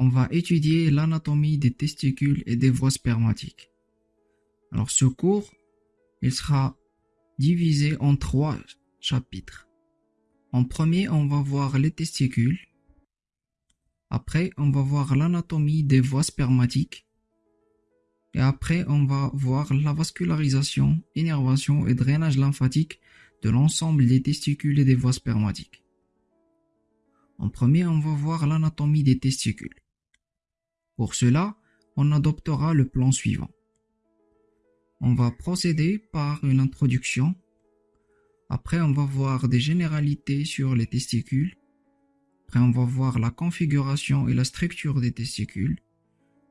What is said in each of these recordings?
on va étudier l'anatomie des testicules et des voies spermatiques. Alors ce cours, il sera divisé en trois chapitres. En premier, on va voir les testicules. Après, on va voir l'anatomie des voies spermatiques. Et après, on va voir la vascularisation, innervation et drainage lymphatique de l'ensemble des testicules et des voies spermatiques. En premier, on va voir l'anatomie des testicules. Pour cela, on adoptera le plan suivant. On va procéder par une introduction. Après, on va voir des généralités sur les testicules. Après, on va voir la configuration et la structure des testicules.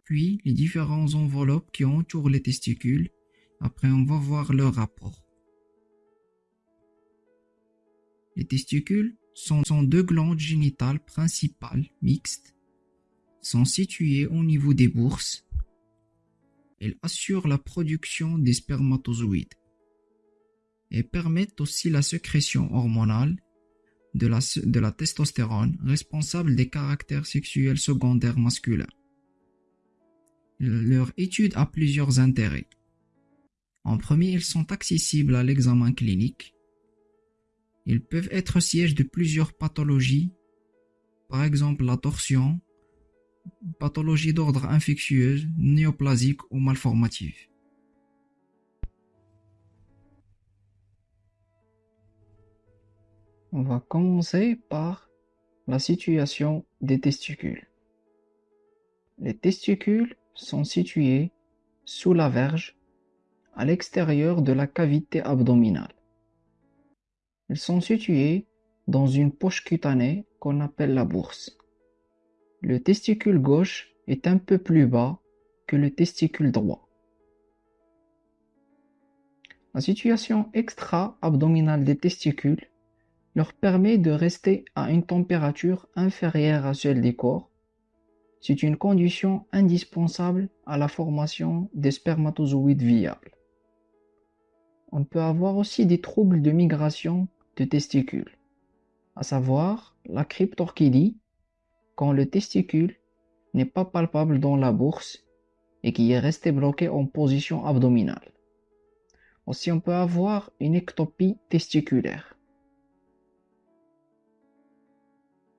Puis, les différentes enveloppes qui entourent les testicules. Après, on va voir leur rapport. Les testicules sont, deux glandes génitales principales mixtes, sont situées au niveau des bourses. Elles assurent la production des spermatozoïdes et permettent aussi la sécrétion hormonale de la, testostérone responsable des caractères sexuels secondaires masculins. Leur étude a plusieurs intérêts. En premier, ils sont accessibles à l'examen clinique ils peuvent être siège de plusieurs pathologies, par exemple la torsion, pathologie d'ordre infectieuse, néoplasique ou malformative. On va commencer par la situation des testicules. Les testicules sont situés sous la verge, à l'extérieur de la cavité abdominale. Ils sont situés dans une poche cutanée qu'on appelle la bourse. Le testicule gauche est un peu plus bas que le testicule droit. La situation extra-abdominale des testicules leur permet de rester à une température inférieure à celle des corps. C'est une condition indispensable à la formation des spermatozoïdes viables. On peut avoir aussi des troubles de migration testicules, à savoir la cryptorchidie, quand le testicule n'est pas palpable dans la bourse et qui est resté bloqué en position abdominale. Aussi, on peut avoir une ectopie testiculaire.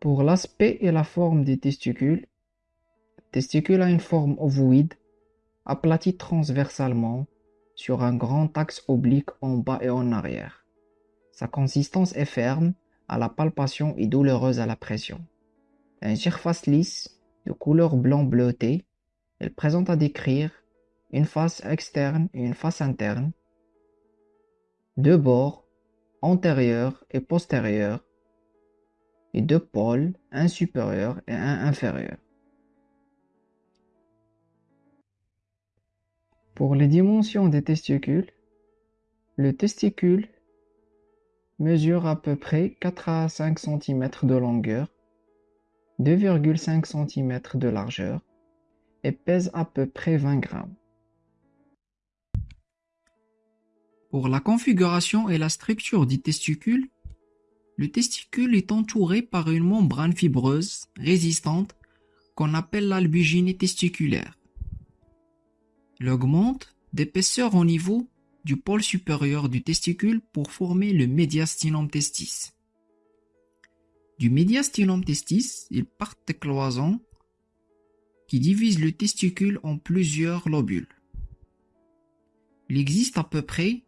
Pour l'aspect et la forme des testicules, le testicule a une forme ovoïde, aplatie transversalement sur un grand axe oblique en bas et en arrière. Sa consistance est ferme à la palpation et douloureuse à la pression. Une surface lisse de couleur blanc bleuté, elle présente à décrire une face externe et une face interne, deux bords, antérieurs et postérieurs, et deux pôles, un supérieur et un inférieur. Pour les dimensions des testicules, le testicule mesure à peu près 4 à 5 cm de longueur, 2,5 cm de largeur et pèse à peu près 20 grammes. Pour la configuration et la structure du testicule, le testicule est entouré par une membrane fibreuse résistante qu'on appelle l'albugine testiculaire. Il augmente d'épaisseur au niveau du pôle supérieur du testicule pour former le médiastinum testis. Du médiastinum testis, il part des cloisons qui divisent le testicule en plusieurs lobules. Il existe à peu près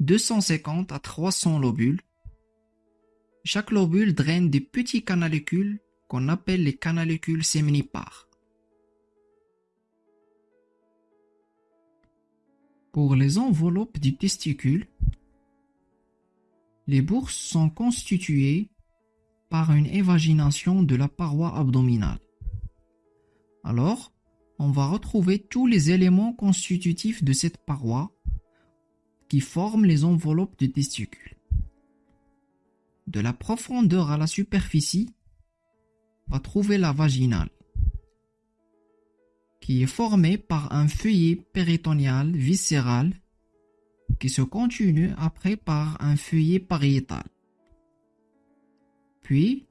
250 à 300 lobules. Chaque lobule draine des petits canalicules qu'on appelle les canalicules séminipares. Pour les enveloppes du testicule, les bourses sont constituées par une évagination de la paroi abdominale. Alors, on va retrouver tous les éléments constitutifs de cette paroi qui forment les enveloppes du testicule. De la profondeur à la superficie, on va trouver la vaginale qui est formé par un feuillet péritonéal viscéral qui se continue après par un feuillet pariétal. Puis,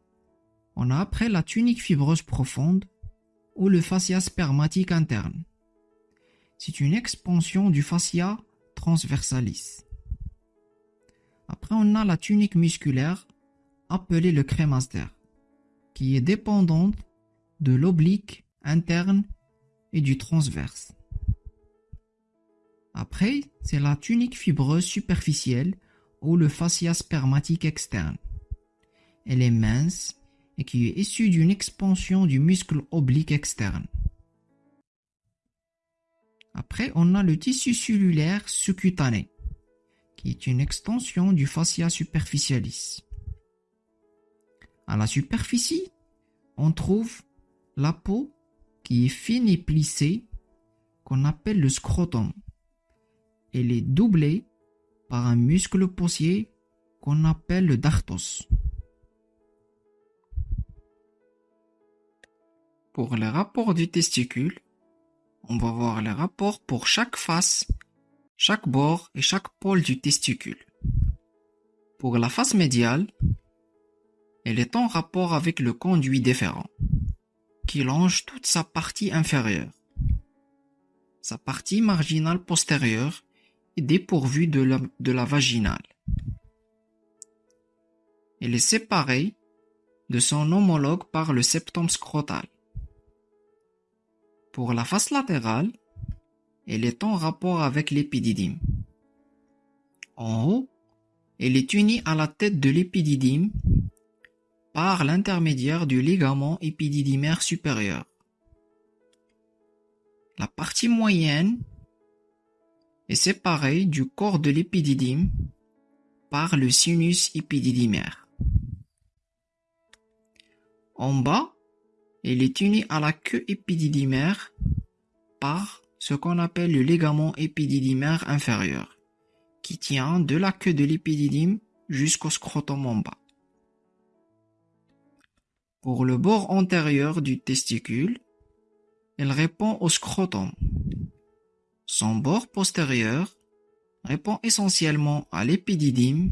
on a après la tunique fibreuse profonde ou le fascia spermatique interne. C'est une expansion du fascia transversalis. Après, on a la tunique musculaire appelée le crémaster, qui est dépendante de l'oblique interne et du transverse. Après, c'est la tunique fibreuse superficielle ou le fascia spermatique externe. Elle est mince et qui est issue d'une expansion du muscle oblique externe. Après, on a le tissu cellulaire sous-cutané, qui est une extension du fascia superficialis. À la superficie, on trouve la peau qui est fine et plissée, qu'on appelle le scrotum. Elle est doublée par un muscle possier qu'on appelle le dartos. Pour les rapports du testicule, on va voir les rapports pour chaque face, chaque bord et chaque pôle du testicule. Pour la face médiale, elle est en rapport avec le conduit déférent, qui longe toute sa partie inférieure. Sa partie marginale postérieure est dépourvue de la, de la vaginale. Elle est séparée de son homologue par le septum scrotal. Pour la face latérale, elle est en rapport avec l'épididyme. En haut, elle est unie à la tête de l'épididyme par l'intermédiaire du ligament épididymaire supérieur. La partie moyenne est séparée du corps de l'épididyme par le sinus épididymaire. En bas, elle est unie à la queue épididymaire par ce qu'on appelle le ligament épididymaire inférieur, qui tient de la queue de l'épididyme jusqu'au scrotum en bas. Pour le bord antérieur du testicule, elle répond au scrotum. Son bord postérieur répond essentiellement à l'épididyme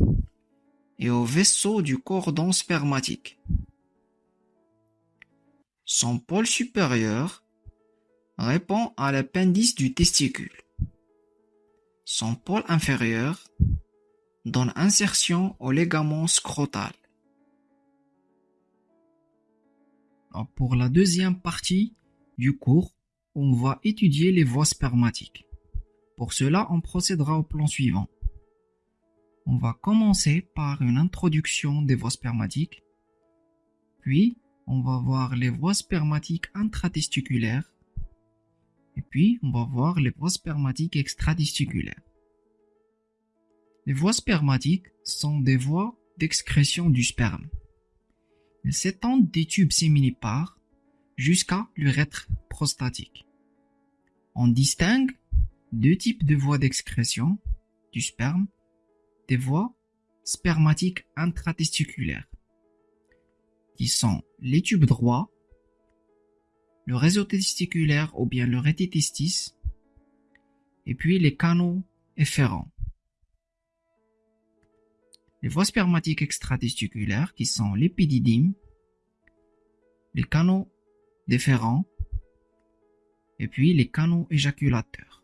et au vaisseau du cordon spermatique. Son pôle supérieur répond à l'appendice du testicule. Son pôle inférieur donne insertion au ligament scrotal. Pour la deuxième partie du cours, on va étudier les voies spermatiques. Pour cela, on procédera au plan suivant. On va commencer par une introduction des voies spermatiques, puis on va voir les voies spermatiques intratesticulaires, et puis on va voir les voies spermatiques extratesticulaires. Les voies spermatiques sont des voies d'excrétion du sperme. Elles s'étendent des tubes séminipares jusqu'à l'urètre prostatique. On distingue deux types de voies d'excrétion du sperme, des voies spermatiques intratesticulaires, qui sont les tubes droits, le réseau testiculaire ou bien le rétitestis, et puis les canaux efférents. Les voies spermatiques extratesticulaires qui sont l'épididyme, les canaux déférents et puis les canaux éjaculateurs.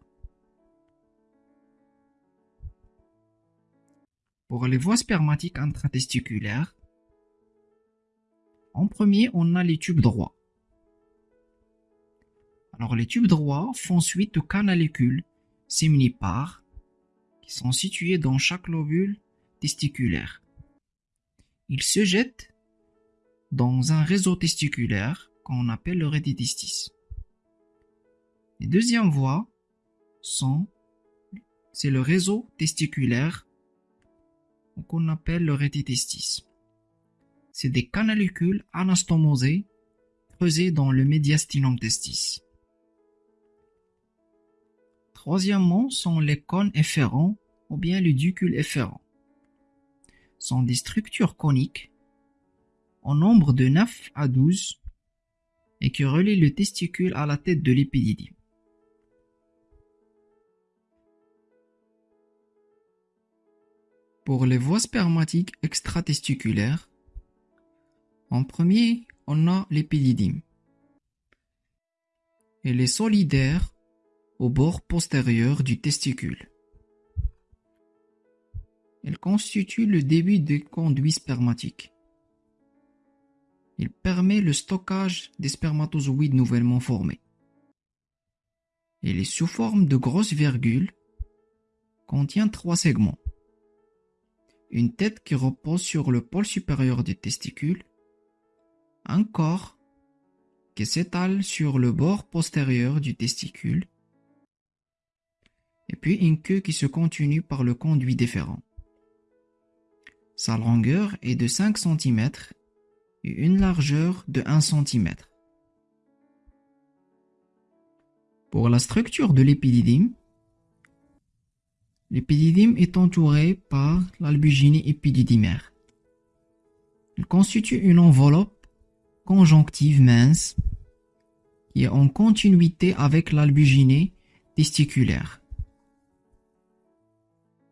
Pour les voies spermatiques intratesticulaires, en premier, on a les tubes droits. Alors les tubes droits font suite aux canalicules séminipares qui sont situés dans chaque lobule testiculaire. Ils se jettent dans un réseau testiculaire qu'on appelle le rétitestis. Les deuxièmes voies sont, c'est le réseau testiculaire qu'on appelle le rétitestis. C'est des canalicules anastomosés creusés dans le médiastinum testis. Troisièmement sont les cônes efférents ou bien le ducule efférent. Sont des structures coniques en nombre de 9 à 12 et qui relie le testicule à la tête de l'épididyme. Pour les voies spermatiques extratesticulaires, en premier, on a l'épididyme. Elle est solidaire au bord postérieur du testicule. Elle constitue le début des conduits spermatiques. Il permet le stockage des spermatozoïdes nouvellement formés. Elle est sous forme de grosses virgules, contient trois segments. Une tête qui repose sur le pôle supérieur des testicules, un corps qui s'étale sur le bord postérieur du testicule, et puis une queue qui se continue par le conduit déférent. Sa longueur est de 5 cm et une largeur de 1 cm. Pour la structure de l'épididyme, l'épididyme est entouré par l'albuginée épididymaire. Il constitue une enveloppe conjonctive mince qui est en continuité avec l'albuginée testiculaire.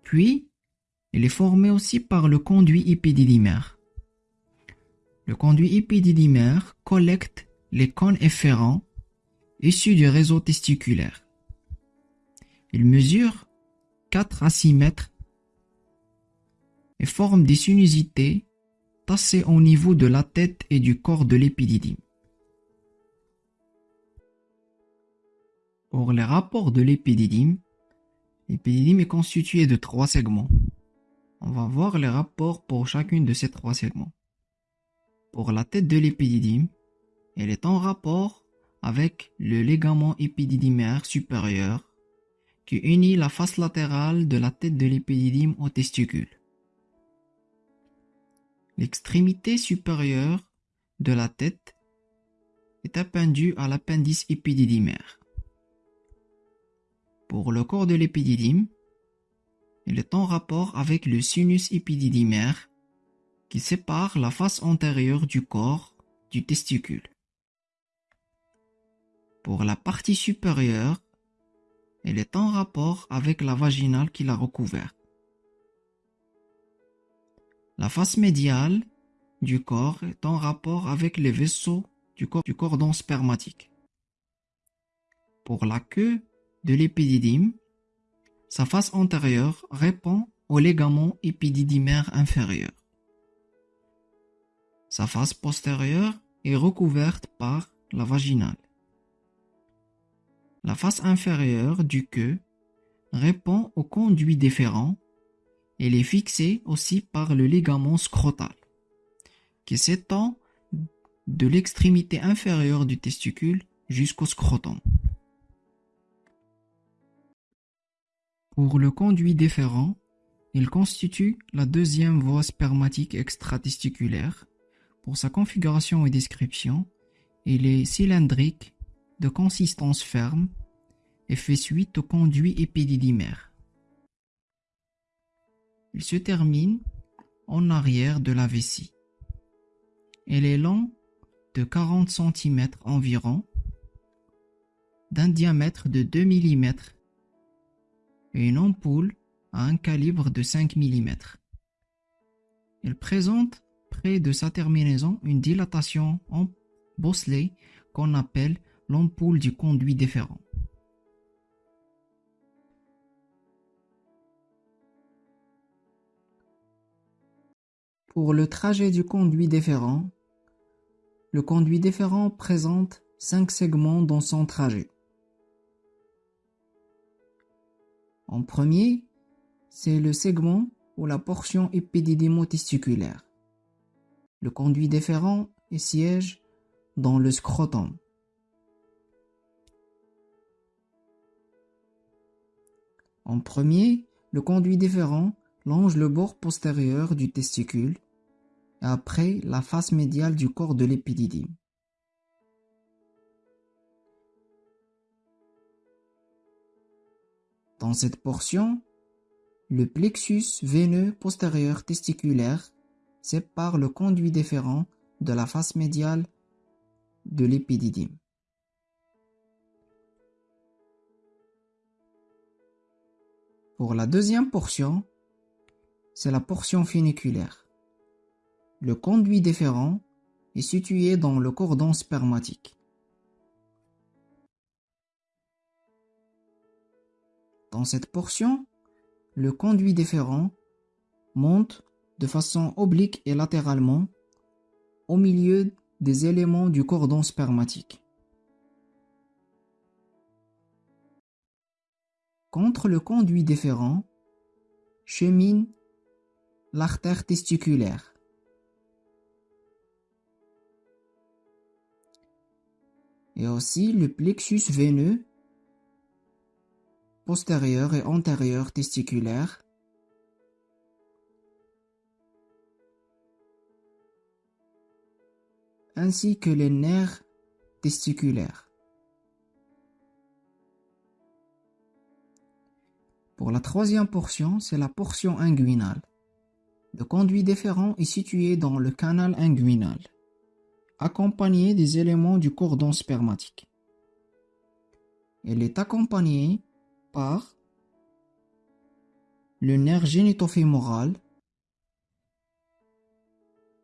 Puis, il est formé aussi par le conduit épididymaire. Le conduit épididymaire collecte les cônes efférents issus du réseau testiculaire. Il mesure 4 à 6 mètres et forme des sinuosités tassées au niveau de la tête et du corps de l'épididyme. Pour les rapports de l'épididyme, l'épididyme est constitué de trois segments. On va voir les rapports pour chacune de ces trois segments. Pour la tête de l'épididyme, elle est en rapport avec le ligament épididymaire supérieur qui unit la face latérale de la tête de l'épididyme au testicule. L'extrémité supérieure de la tête est appendue à l'appendice épididymaire. Pour le corps de l'épididyme, il est en rapport avec le sinus épididymaire qui sépare la face antérieure du corps du testicule. Pour la partie supérieure, elle est en rapport avec la vaginale qui la recouvert. La face médiale du corps est en rapport avec les vaisseaux du, cordon spermatique. Pour la queue de l'épididyme, sa face antérieure répond au ligament épididymaire inférieur. Sa face postérieure est recouverte par la vaginale. La face inférieure du queue répond au conduit déférent. Elle est fixée aussi par le ligament scrotal, qui s'étend de l'extrémité inférieure du testicule jusqu'au scrotum. Pour le conduit déférent, il constitue la deuxième voie spermatique extratesticulaire. Pour sa configuration et description, il est cylindrique, de consistance ferme et fait suite au conduit épididymaire. Il se termine en arrière de la vessie. Elle est long de 40 cm environ, d'un diamètre de 2 mm et une ampoule à un calibre de 5 mm. Elle présente près de sa terminaison une dilatation en bosselet qu'on appelle l'ampoule du conduit déférent. Pour le trajet du conduit déférent, le conduit déférent présente cinq segments dans son trajet. En premier, c'est le segment ou la portion épididymotesticulaire. Le conduit déférent est siège dans le scrotum. En premier, le conduit déférent longe le bord postérieur du testicule et après la face médiale du corps de l'épididyme. Dans cette portion, le plexus veineux postérieur testiculaire sépare le conduit déférent de la face médiale de l'épididyme. Pour la deuxième portion, c'est la portion funiculaire. Le conduit déférent est situé dans le cordon spermatique. Dans cette portion, le conduit déférent monte de façon oblique et latéralement au milieu des éléments du cordon spermatique. Contre le conduit déférent chemine l'artère testiculaire. Et aussi le plexus veineux postérieur et antérieur testiculaire ainsi que les nerfs testiculaires. Pour la troisième portion, c'est la portion inguinale. Le conduit déférent est situé dans le canal inguinal accompagné des éléments du cordon spermatique. Elle est accompagnée par le nerf génitofémoral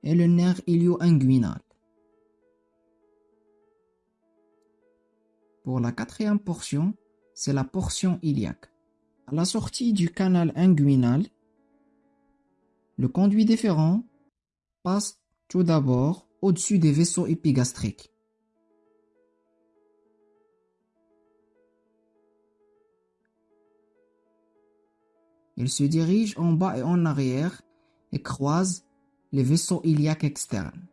et le nerf ilio-inguinal. Pour la quatrième portion, c'est la portion iliaque. À la sortie du canal inguinal, le conduit déférent passe tout d'abord au-dessus des vaisseaux épigastriques. Il se dirige en bas et en arrière et croise les vaisseaux iliaques externes.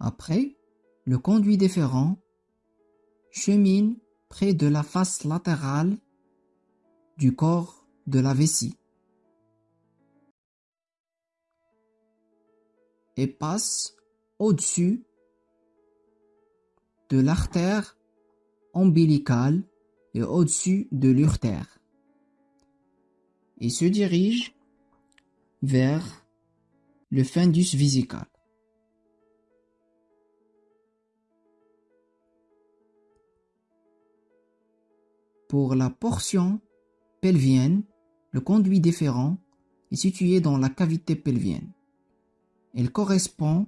Après, le conduit déférent chemine près de la face latérale du corps de la vessie. Et passe au-dessus de l'artère ombilicale et au-dessus de l'urtère. Il se dirige vers le fundus visical. Pour la portion pelvienne, le conduit déférent est situé dans la cavité pelvienne. Elle correspond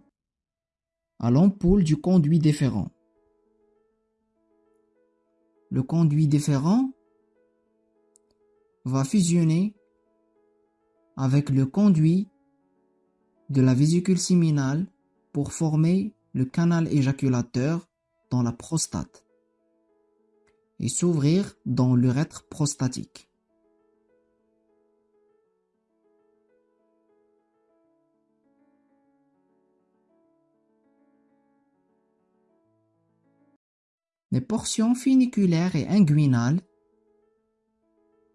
à l'ampoule du conduit déférent. Le conduit déférent va fusionner avec le conduit de la vésicule séminale pour former le canal éjaculateur dans la prostate et s'ouvrir dans l'urètre prostatique. Les portions funiculaires et inguinales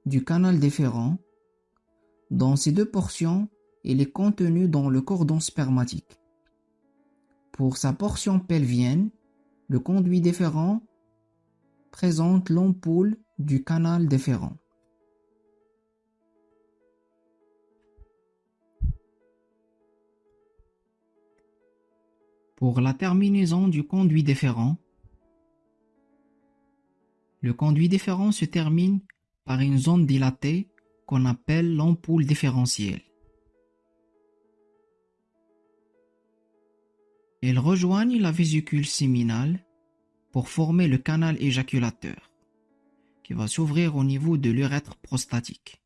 du canal déférent. Dans ces deux portions, il est contenu dans le cordon spermatique. Pour sa portion pelvienne, le conduit déférent présente l'ampoule du canal déférent. Pour la terminaison du conduit déférent, le conduit déférent se termine par une zone dilatée qu'on appelle l'ampoule différentielle. Elles rejoignent la vésicule séminale pour former le canal éjaculateur, qui va s'ouvrir au niveau de l'urètre prostatique.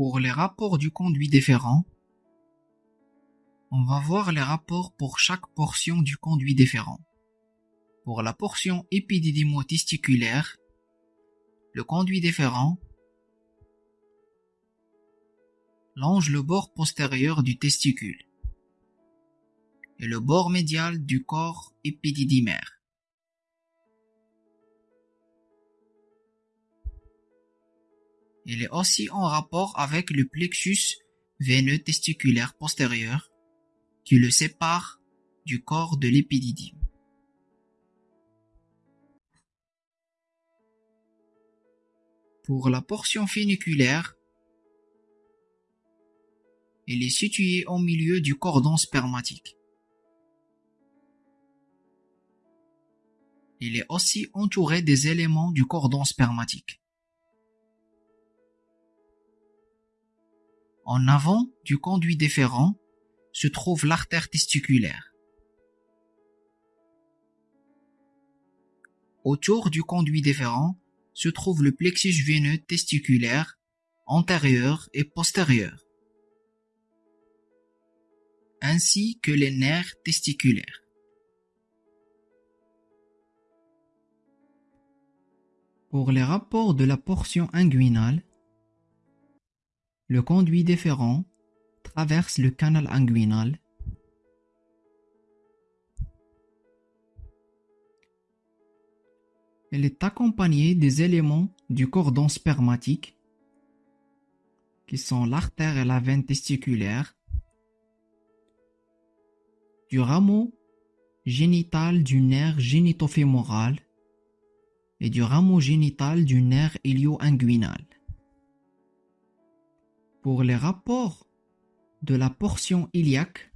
Pour les rapports du conduit déférent, on va voir les rapports pour chaque portion du conduit déférent. Pour la portion épididymo-testiculaire, le conduit déférent longe le bord postérieur du testicule et le bord médial du corps épididymaire. Il est aussi en rapport avec le plexus veineux testiculaire postérieur qui le sépare du corps de l'épididyme. Pour la portion funiculaire, il est situé au milieu du cordon spermatique. Il est aussi entouré des éléments du cordon spermatique. En avant du conduit déférent se trouve l'artère testiculaire. Autour du conduit déférent se trouve le plexus veineux testiculaire antérieur et postérieur, ainsi que les nerfs testiculaires. Pour les rapports de la portion inguinale, le conduit déférent traverse le canal inguinal Elle est accompagnée des éléments du cordon spermatique, qui sont l'artère et la veine testiculaire, du rameau génital du nerf génitofémoral et du rameau génital du nerf ilio-inguinal. Pour les rapports de la portion iliaque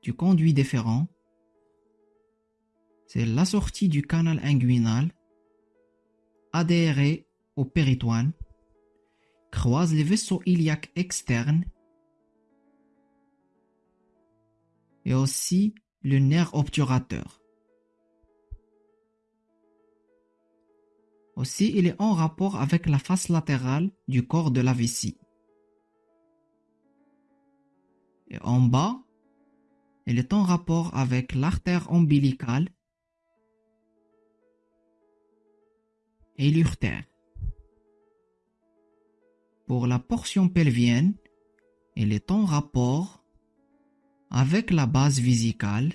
du conduit déférent, c'est la sortie du canal inguinal adhéré au péritoine, croise les vaisseaux iliaques externes et aussi le nerf obturateur. Aussi, il est en rapport avec la face latérale du corps de la vessie. En bas, il est en rapport avec l'artère ombilicale et l'urtère. Pour la portion pelvienne, elle est en rapport avec la base vésicale,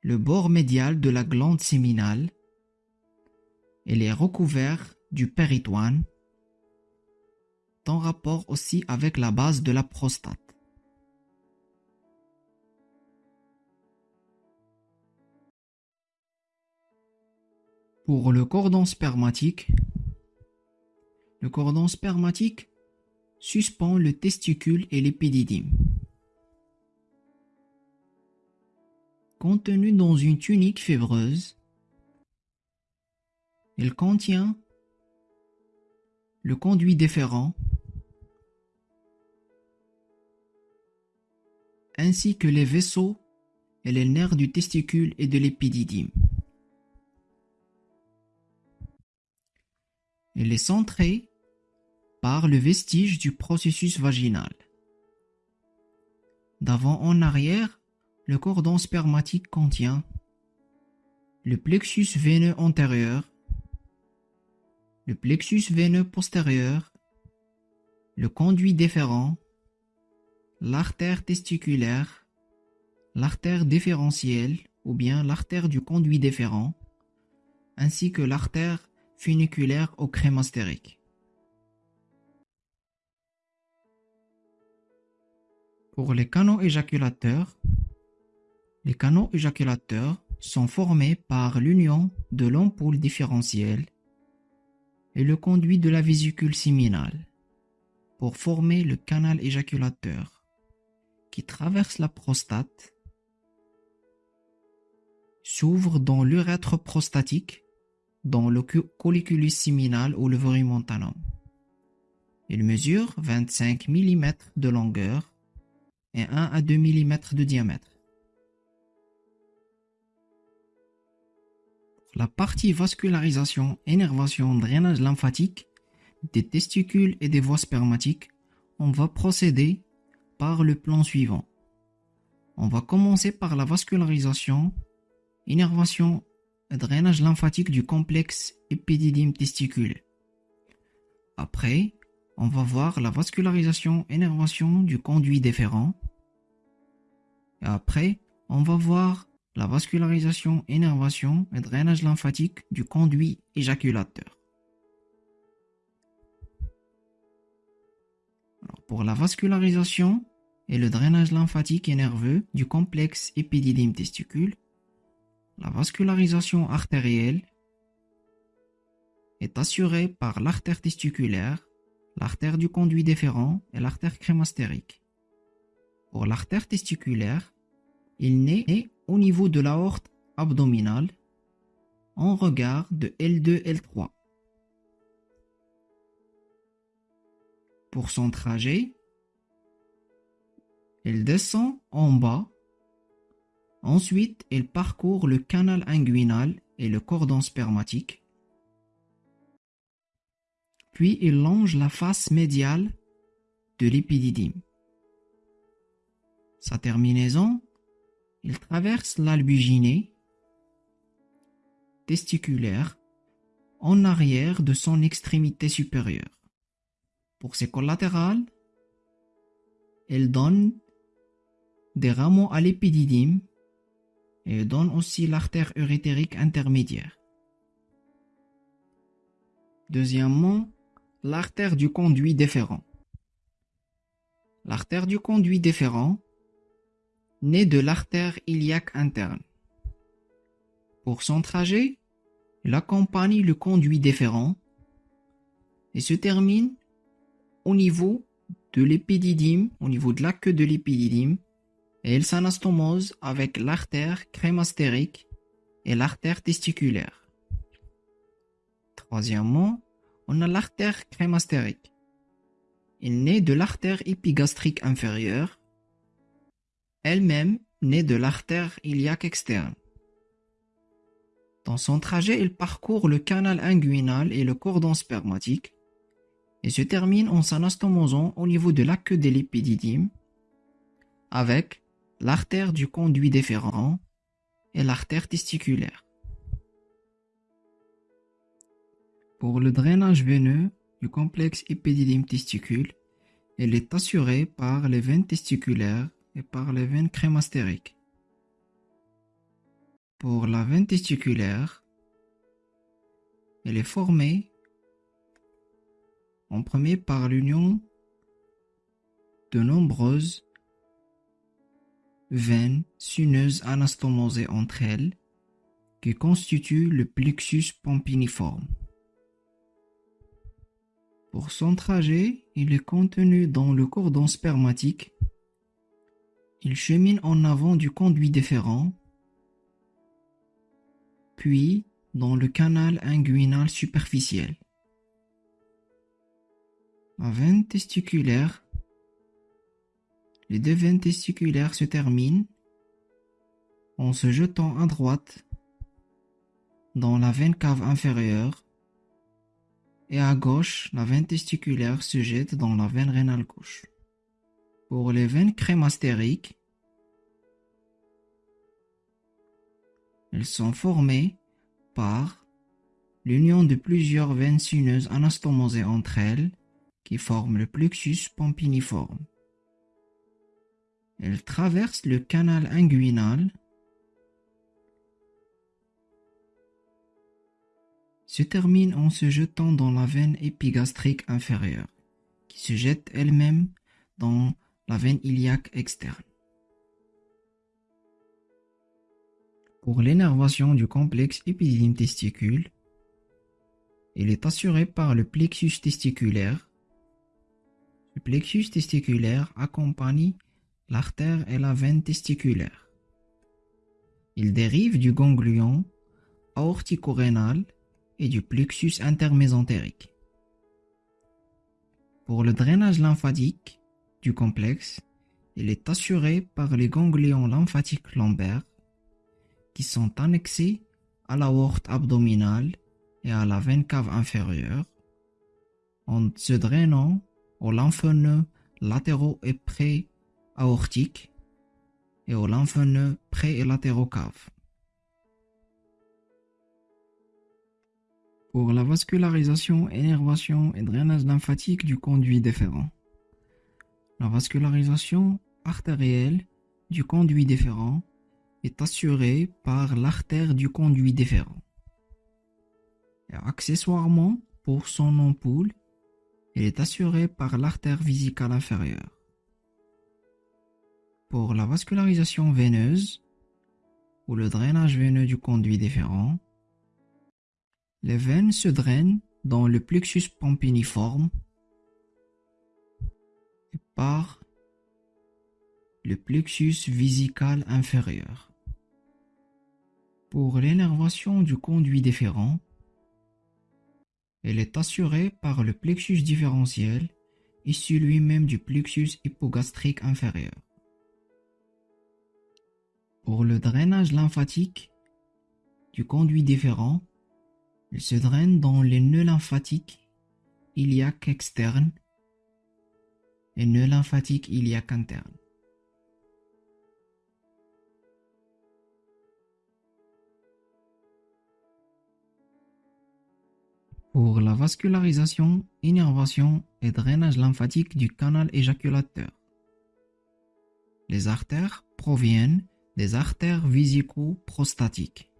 le bord médial de la glande séminale, elle est recouverte du péritoine, en rapport aussi avec la base de la prostate. Pour le cordon spermatique, le cordon spermatique suspend le testicule et l'épididyme. Contenu dans une tunique fibreuse, il contient le conduit déférent ainsi que les vaisseaux et les nerfs du testicule et de l'épididyme. Elle est centrée par le vestige du processus vaginal. D'avant en arrière, le cordon spermatique contient le plexus veineux antérieur, le plexus veineux postérieur, le conduit déférent, l'artère testiculaire, l'artère déférentielle ou bien l'artère du conduit déférent, ainsi que l'artère funiculaire au crémastérique. Pour les canaux éjaculateurs, les canaux éjaculateurs sont formés par l'union de l'ampoule différentielle et le conduit de la vésicule séminale pour former le canal éjaculateur qui traverse la prostate, s'ouvre dans l'urètre prostatique dans le colliculus séminal ou le montanum. Il mesure 25 mm de longueur et 1 à 2 mm de diamètre. La partie vascularisation, énervation, drainage lymphatique des testicules et des voies spermatiques, on va procéder par le plan suivant. On va commencer par la vascularisation, énervation drainage lymphatique du complexe épididyme testicule. Après, on va voir la vascularisation énervation du conduit déférent. Et après, on va voir la vascularisation énervation et drainage lymphatique du conduit éjaculateur. pour la vascularisation et le drainage lymphatique et nerveux du complexe épididyme testicule, la vascularisation artérielle est assurée par l'artère testiculaire, l'artère du conduit déférent et l'artère crémastérique. Pour l'artère testiculaire, il naît au niveau de l'aorte abdominale en regard de L2-L3. Pour son trajet, elle descend en bas. Ensuite, elle parcourt le canal inguinal et le cordon spermatique. Puis, il longe la face médiale de l'épididyme. Sa terminaison, il traverse l'albuginée testiculaire en arrière de son extrémité supérieure. Pour ses collatérales, elle donne des rameaux à l'épididyme et donne aussi l'artère urétérique intermédiaire. Deuxièmement, l'artère du conduit déférent. L'artère du conduit déférent naît de l'artère iliaque interne. Pour son trajet, il accompagne le conduit déférent et se termine au niveau de l'épididyme, au niveau de la queue de l'épididyme, et elle s'anastomose avec l'artère crémastérique et l'artère testiculaire. Troisièmement, on a l'artère crémastérique. Il naît de l'artère épigastrique inférieure, elle-même naît de l'artère iliaque externe. Dans son trajet, il parcourt le canal inguinal et le cordon spermatique et se termine en s'anastomosant au niveau de la queue de l'épididyme avec l'artère du conduit déférent et l'artère testiculaire. Pour le drainage veineux du complexe épididyme testicule, il est assuré par les veines testiculaires et par les veines crémastériques. Pour la veine testiculaire, elle est formée en premier par l'union de nombreuses veines sineuses anastomosées entre elles qui constituent le plexus pompiniforme. Pour son trajet, il est contenu dans le cordon spermatique. Il chemine en avant du conduit déférent, puis dans le canal inguinal superficiel. La veine testiculaire. Les deux veines testiculaires se terminent en se jetant à droite dans la veine cave inférieure et à gauche, la veine testiculaire se jette dans la veine rénale gauche. Pour les veines crémastériques, elles sont formées par l'union de plusieurs veines sineuses anastomosées entre elles qui forment le plexus pompiniforme. Elles traversent le canal inguinal se termine en se jetant dans la veine épigastrique inférieure, qui se jette elle-même dans la veine iliaque externe. Pour l'énervation du complexe épididyme testicule, il est assuré par le plexus testiculaire. Le plexus testiculaire accompagne l'artère et la veine testiculaire. Il dérive du ganglion aortico-rénal et du plexus intermésentérique. Pour le drainage lymphatique du complexe, il est assuré par les ganglions lymphatiques lombaires qui sont annexés à l'aorte abdominale et à la veine cave inférieure en se drainant aux lymphneux latéraux et pré-aortiques et aux lymphneux pré- et latéraux caves. pour la vascularisation, énervation et drainage lymphatique du conduit déférent. La vascularisation artérielle du conduit déférent est assurée par l'artère du conduit déférent. Accessoirement, pour son ampoule, elle est assurée par l'artère vésicale inférieure. Pour la vascularisation veineuse, ou le drainage veineux du conduit déférent, les veines se drainent dans le plexus pompiniforme le plexus vésical inférieur. Pour l'énervation du conduit déférent, elle est assurée par le plexus différentiel issu lui-même du plexus hypogastrique inférieur. Pour le drainage lymphatique du conduit différent, il se draine dans les nœuds lymphatiques iliaques externes et nœuds lymphatiques iliaques internes. Pour la vascularisation, innervation et drainage lymphatique du canal éjaculateur. Les artères proviennent des artères vésico-prostatiques.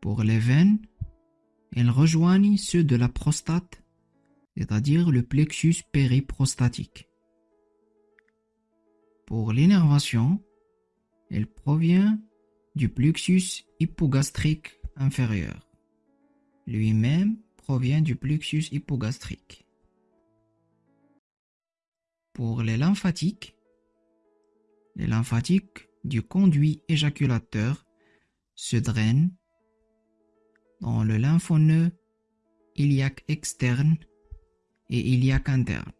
Pour les veines, elles rejoignent ceux de la prostate, c'est-à-dire le plexus périprostatique. Pour l'innervation, elle provient du plexus hypogastrique inférieur. Lui-même provient du plexus hypogastrique. Pour les lymphatiques, les lymphatiques du conduit éjaculateur se drainent dans le lymphoneux iliaque externe et iliaque interne.